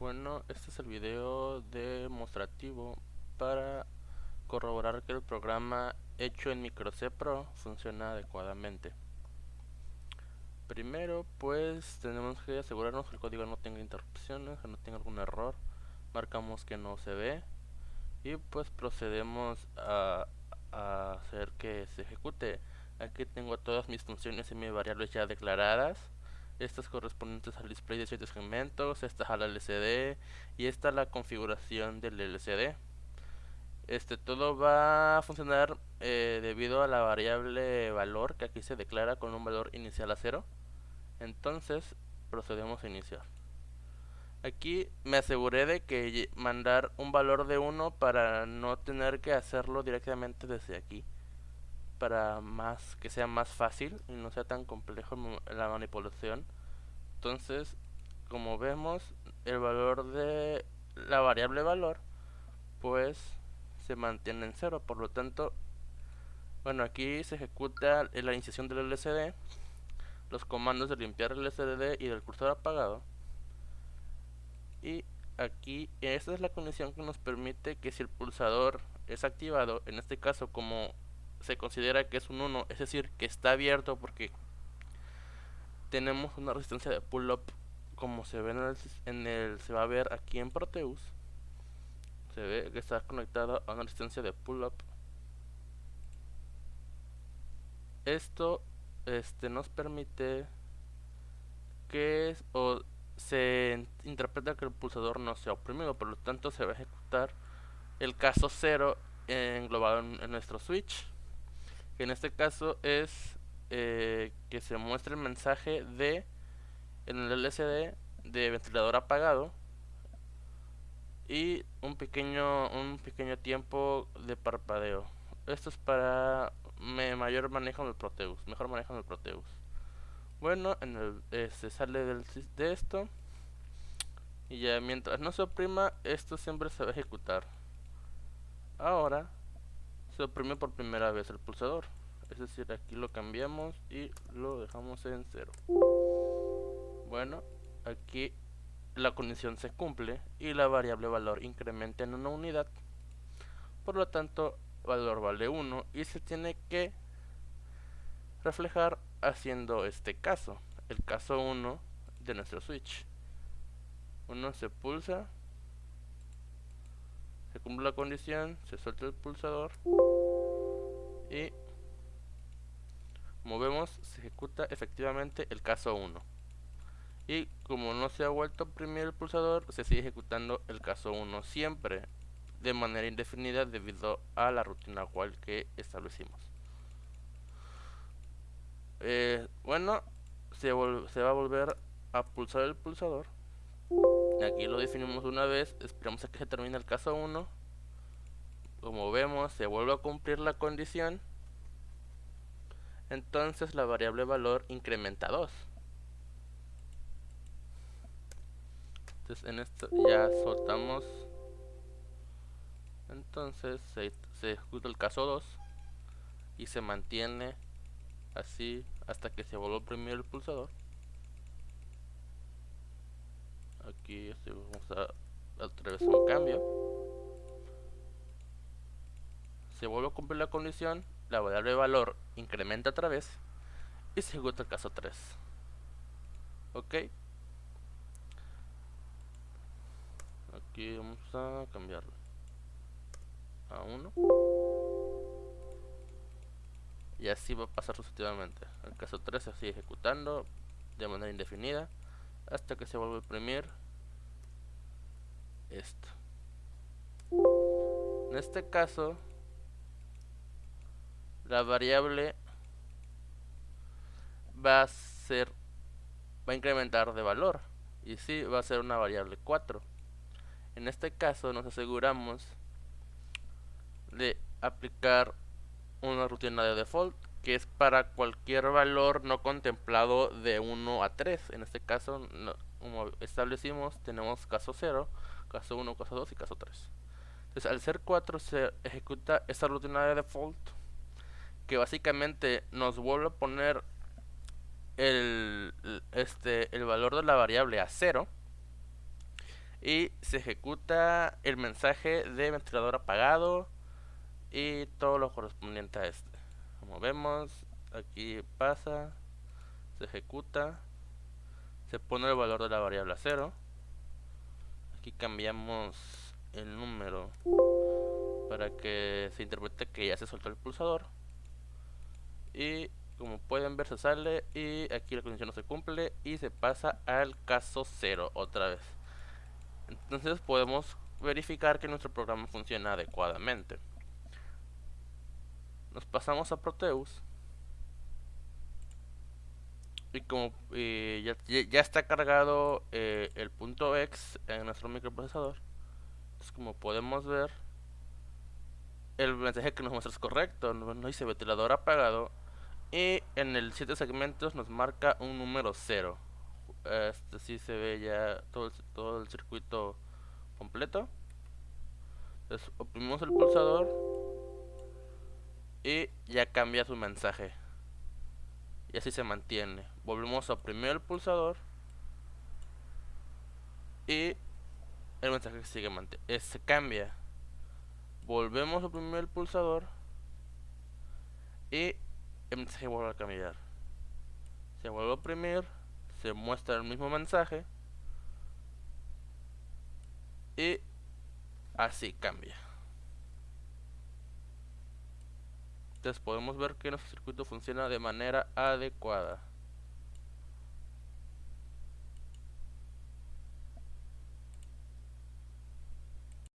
Bueno, este es el video demostrativo para corroborar que el programa hecho en Microc Pro funciona adecuadamente. Primero, pues tenemos que asegurarnos que el código no tenga interrupciones, que no tenga algún error. Marcamos que no se ve y pues procedemos a, a hacer que se ejecute. Aquí tengo todas mis funciones y mis variables ya declaradas estas correspondientes al display de ciertos segmentos, esta a la LCD y esta la configuración del LCD. Este todo va a funcionar eh, debido a la variable valor que aquí se declara con un valor inicial a 0. Entonces procedemos a iniciar. Aquí me aseguré de que mandar un valor de 1 para no tener que hacerlo directamente desde aquí para más que sea más fácil y no sea tan complejo la manipulación. Entonces como vemos el valor de la variable valor pues se mantiene en cero. Por lo tanto bueno aquí se ejecuta la iniciación del LCD los comandos de limpiar el LCD y del cursor apagado. Y aquí esta es la condición que nos permite que si el pulsador es activado en este caso como se considera que es un 1, es decir, que está abierto porque tenemos una resistencia de pull-up como se ve en el, se va a ver aquí en Proteus. Se ve que está conectado a una resistencia de pull-up. Esto este nos permite que o se interpreta que el pulsador no sea oprimido por lo tanto se va a ejecutar el caso 0 englobado en nuestro switch en este caso es eh, que se muestre el mensaje de en el LCD de ventilador apagado y un pequeño un pequeño tiempo de parpadeo. Esto es para mayor manejo del Proteus mejor manejo del Proteus. Bueno en el, se sale del, de esto y ya mientras no se oprima esto siempre se va a ejecutar. Ahora se oprime por primera vez el pulsador. Es decir aquí lo cambiamos y lo dejamos en cero. Bueno aquí la condición se cumple y la variable valor incrementa en una unidad. Por lo tanto valor vale 1 y se tiene que reflejar haciendo este caso el caso 1 de nuestro switch. Uno se pulsa se cumple la condición se suelta el pulsador y como vemos, se ejecuta efectivamente el caso 1. Y como no se ha vuelto a oprimir el pulsador, se sigue ejecutando el caso 1 siempre, de manera indefinida debido a la rutina cual que establecimos. Eh, bueno, se, se va a volver a pulsar el pulsador. Aquí lo definimos una vez, esperamos a que se termine el caso 1. Como vemos, se vuelve a cumplir la condición entonces la variable valor incrementa 2. Entonces en esto ya soltamos. Entonces se, ejecuta el caso 2 y se mantiene así hasta que se vuelva a oprimir el pulsador. Aquí vamos a otra vez un cambio. Se vuelve a cumplir la condición la variable valor incrementa otra vez y se ejecuta el caso 3 ok. Aquí vamos a cambiarlo a 1 y así va a pasar sucesivamente. El caso 3 se sigue ejecutando de manera indefinida hasta que se vuelve a imprimir esto. En este caso la variable va a ser va a incrementar de valor y si va a ser una variable 4 en este caso nos aseguramos de aplicar una rutina de default que es para cualquier valor no contemplado de 1 a 3 en este caso como establecimos tenemos caso 0 caso 1 caso 2 y caso 3 entonces al ser 4 se ejecuta esta rutina de default que básicamente nos vuelve a poner el, este, el valor de la variable a cero y se ejecuta el mensaje de ventilador apagado y todo lo correspondiente a este como vemos aquí pasa se ejecuta se pone el valor de la variable a 0 aquí cambiamos el número para que se interprete que ya se soltó el pulsador. Y como pueden ver se sale y aquí la condición no se cumple y se pasa al caso 0 otra vez. Entonces podemos verificar que nuestro programa funciona adecuadamente nos pasamos a Proteus. Y como ya, ya, está cargado eh, el punto X en nuestro microprocesador entonces como podemos ver el mensaje que nos muestra es correcto nos dice ventilador apagado y en el 7 segmentos nos marca un número 0 este sí se ve ya todo el, todo el circuito completo. Entonces oprimimos el pulsador y ya cambia su mensaje. Y así se mantiene. Volvemos a oprimir el pulsador y el mensaje sigue se cambia. Volvemos a oprimir el pulsador y el mensaje vuelve a cambiar. Se vuelve a oprimir se muestra el mismo mensaje y así cambia entonces podemos ver que nuestro circuito funciona de manera adecuada